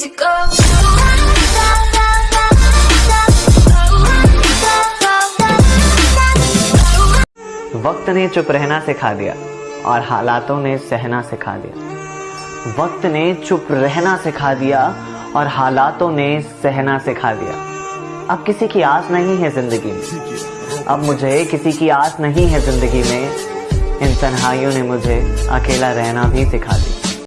easy go. वक्त ने चुप रहना सिखा दिया और हालातों ने सहना सिखा दिया। वक्त ने चुप रहना सिखा दिया और हालातों ने सहना सिखा दिया। अब किसी की आस नहीं है ज़िंदगी में। अब मुझे किसी की आस नहीं है ज़िंदगी में। इन तन्हाइयों ने मुझे अकेला रहना भी सिखा दिया।